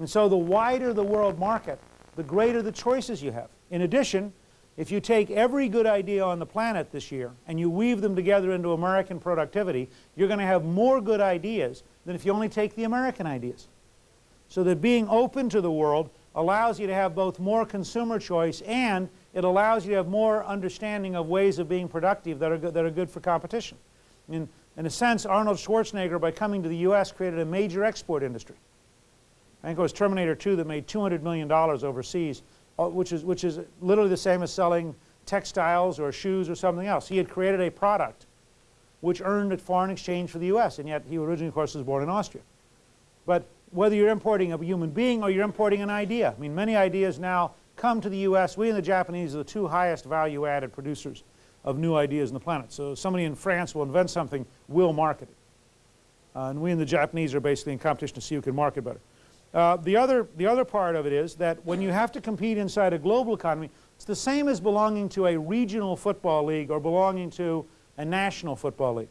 And so the wider the world market, the greater the choices you have. In addition, if you take every good idea on the planet this year and you weave them together into American productivity, you're going to have more good ideas than if you only take the American ideas. So that being open to the world allows you to have both more consumer choice and it allows you to have more understanding of ways of being productive that are good, that are good for competition. In, in a sense, Arnold Schwarzenegger, by coming to the U.S., created a major export industry. I think it was Terminator 2 that made $200 million overseas, uh, which is, which is literally the same as selling textiles or shoes or something else. He had created a product which earned a foreign exchange for the U.S., and yet he originally, of course, was born in Austria. But whether you're importing a human being or you're importing an idea, I mean, many ideas now come to the U.S. We and the Japanese are the two highest value-added producers of new ideas on the planet. So somebody in France will invent something, we'll market it. Uh, and we and the Japanese are basically in competition to see who can market better. Uh, the, other, the other part of it is that when you have to compete inside a global economy, it's the same as belonging to a regional football league or belonging to a national football league.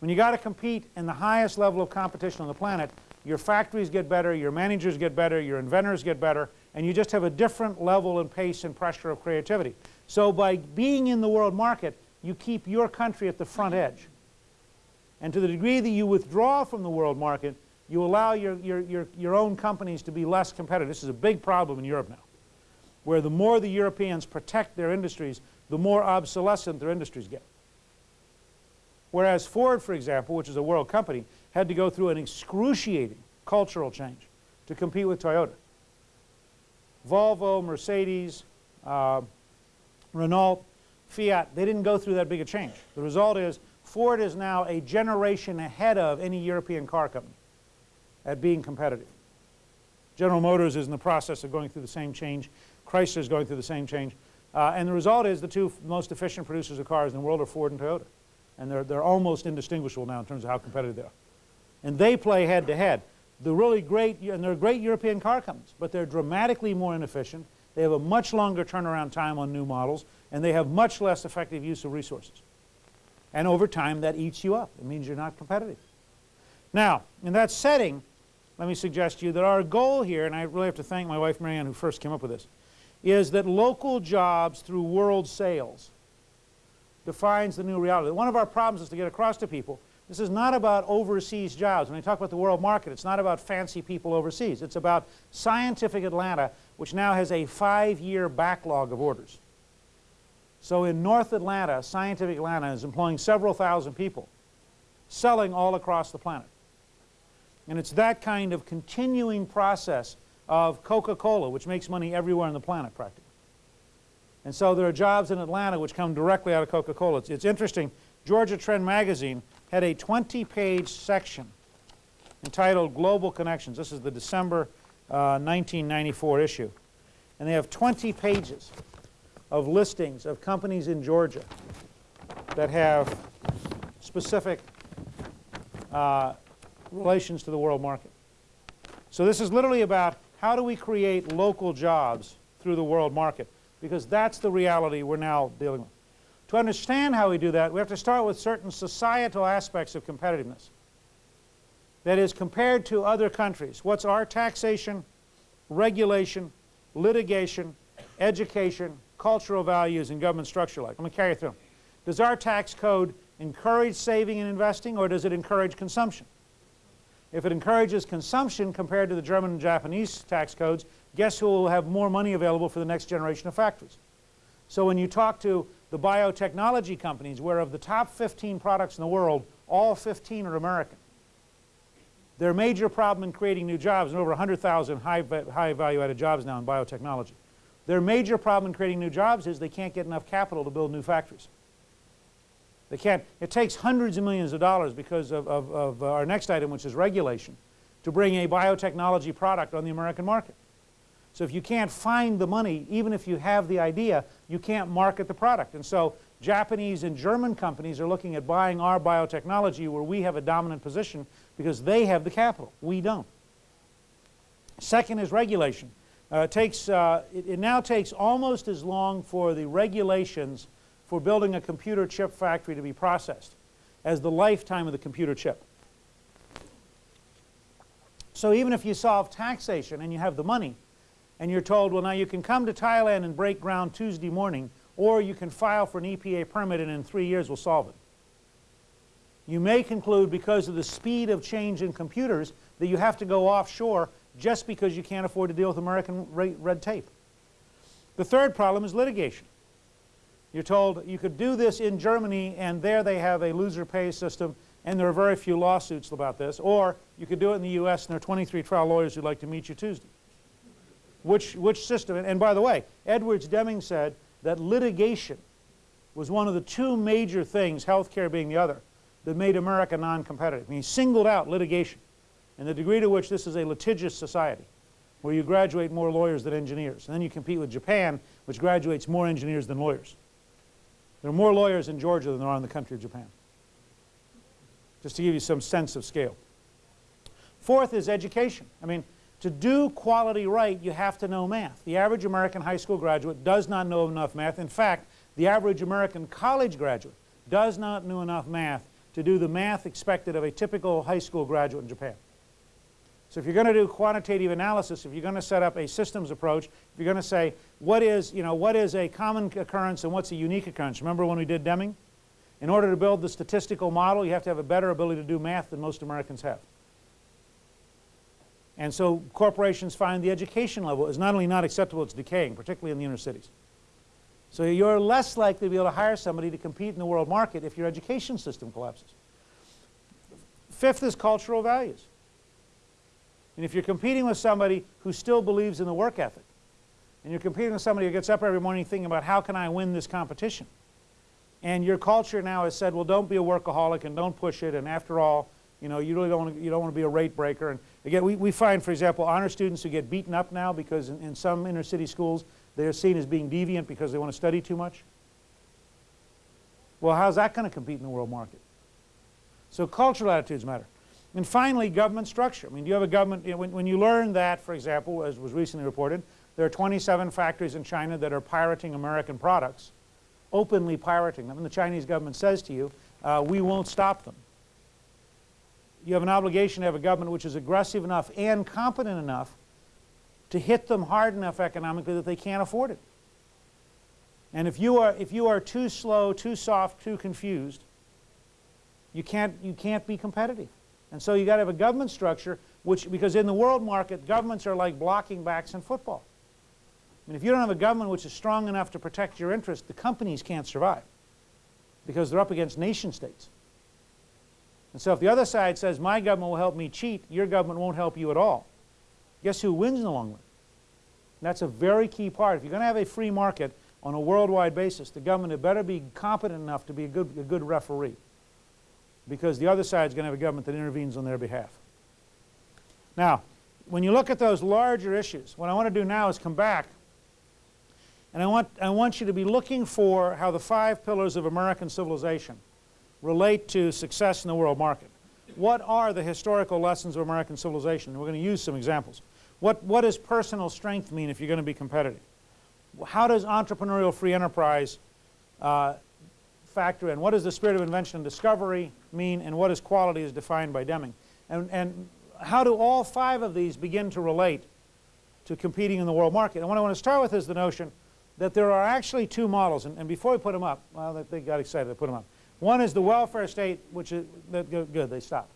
When you got to compete in the highest level of competition on the planet, your factories get better, your managers get better, your inventors get better, and you just have a different level and pace and pressure of creativity. So by being in the world market, you keep your country at the front edge. And to the degree that you withdraw from the world market, you allow your, your, your, your own companies to be less competitive. This is a big problem in Europe now, where the more the Europeans protect their industries, the more obsolescent their industries get. Whereas Ford, for example, which is a world company, had to go through an excruciating cultural change to compete with Toyota. Volvo, Mercedes, uh, Renault, Fiat, they didn't go through that big a change. The result is Ford is now a generation ahead of any European car company at being competitive. General Motors is in the process of going through the same change. Chrysler is going through the same change. Uh, and the result is the two most efficient producers of cars in the world are Ford and Toyota. And they're, they're almost indistinguishable now in terms of how competitive they are. And they play head to head. The really great, and they're great European car companies, but they're dramatically more inefficient. They have a much longer turnaround time on new models, and they have much less effective use of resources. And over time, that eats you up. It means you're not competitive. Now, in that setting, let me suggest to you that our goal here, and I really have to thank my wife Marianne who first came up with this, is that local jobs through world sales defines the new reality. One of our problems is to get across to people, this is not about overseas jobs. When I talk about the world market, it's not about fancy people overseas. It's about scientific Atlanta, which now has a five-year backlog of orders. So in North Atlanta, Scientific Atlanta is employing several thousand people, selling all across the planet. And it's that kind of continuing process of Coca-Cola, which makes money everywhere on the planet practically. And so there are jobs in Atlanta which come directly out of Coca-Cola. It's, it's, interesting. Georgia Trend magazine had a 20-page section entitled Global Connections. This is the December uh, 1994 issue. And they have 20 pages of listings of companies in Georgia that have specific uh, relations to the world market. So this is literally about how do we create local jobs through the world market because that's the reality we're now dealing with. To understand how we do that, we have to start with certain societal aspects of competitiveness. That is, compared to other countries, what's our taxation, regulation, litigation, education, cultural values, and government structure like? Let me carry you through. Does our tax code encourage saving and investing, or does it encourage consumption? If it encourages consumption compared to the German and Japanese tax codes, guess who will have more money available for the next generation of factories? So when you talk to the biotechnology companies, where of the top 15 products in the world, all 15 are American. Their major problem in creating new jobs, and over 100,000 high, high value added jobs now in biotechnology. Their major problem in creating new jobs is they can't get enough capital to build new factories. They can't. It takes hundreds of millions of dollars because of, of, of our next item, which is regulation, to bring a biotechnology product on the American market. So if you can't find the money, even if you have the idea, you can't market the product. And so Japanese and German companies are looking at buying our biotechnology where we have a dominant position because they have the capital. We don't. Second is regulation. Uh, it, takes, uh, it, it now takes almost as long for the regulations for building a computer chip factory to be processed as the lifetime of the computer chip. So even if you solve taxation and you have the money, and you're told, well, now you can come to Thailand and break ground Tuesday morning, or you can file for an EPA permit and in three years we'll solve it. You may conclude because of the speed of change in computers that you have to go offshore just because you can't afford to deal with American red tape. The third problem is litigation. You're told you could do this in Germany and there they have a loser pays system and there are very few lawsuits about this, or you could do it in the US and there are 23 trial lawyers who'd like to meet you Tuesday. Which, which system, and by the way, Edwards Deming said that litigation was one of the two major things, healthcare being the other, that made America non-competitive. I mean, he singled out litigation and the degree to which this is a litigious society where you graduate more lawyers than engineers. And then you compete with Japan, which graduates more engineers than lawyers. There are more lawyers in Georgia than there are in the country of Japan. Just to give you some sense of scale. Fourth is education. I mean, to do quality right, you have to know math. The average American high school graduate does not know enough math. In fact, the average American college graduate does not know enough math to do the math expected of a typical high school graduate in Japan. So if you're going to do quantitative analysis, if you're going to set up a systems approach, if you're going to say what is, you know, what is a common occurrence and what's a unique occurrence. Remember when we did Deming? In order to build the statistical model, you have to have a better ability to do math than most Americans have. And so corporations find the education level is not only not acceptable, it's decaying, particularly in the inner cities. So you're less likely to be able to hire somebody to compete in the world market if your education system collapses. Fifth is cultural values. And if you're competing with somebody who still believes in the work ethic, and you're competing with somebody who gets up every morning thinking about how can I win this competition, and your culture now has said, well, don't be a workaholic and don't push it, and after all, you know, you really don't want to, you don't want to be a rate breaker. And again, we, we find, for example, honor students who get beaten up now because in, in some inner city schools, they're seen as being deviant because they want to study too much. Well, how's that going to compete in the world market? So cultural attitudes matter. And finally, government structure. I mean, do you have a government, you know, when, when you learn that, for example, as was recently reported, there are 27 factories in China that are pirating American products, openly pirating them, and the Chinese government says to you, uh, we won't stop them. You have an obligation to have a government which is aggressive enough and competent enough to hit them hard enough economically that they can't afford it. And if you are, if you are too slow, too soft, too confused, you can't, you can't be competitive. And so you've got to have a government structure, which, because in the world market, governments are like blocking backs in football. I mean, if you don't have a government which is strong enough to protect your interests, the companies can't survive because they're up against nation states. And so if the other side says, my government will help me cheat, your government won't help you at all, guess who wins in the long run? And that's a very key part. If you're going to have a free market on a worldwide basis, the government had better be competent enough to be a good, a good referee because the other side is going to have a government that intervenes on their behalf. Now, when you look at those larger issues, what I want to do now is come back and I want, I want you to be looking for how the five pillars of American civilization relate to success in the world market. What are the historical lessons of American civilization? We're going to use some examples. What, what does personal strength mean if you're going to be competitive? How does entrepreneurial free enterprise uh, factor in? What does the spirit of invention and discovery mean, and what is quality as defined by Deming? And, and how do all five of these begin to relate to competing in the world market? And what I want to start with is the notion that there are actually two models, and, and before we put them up, well, they got excited, they put them up. One is the welfare state, which is, good, they stopped.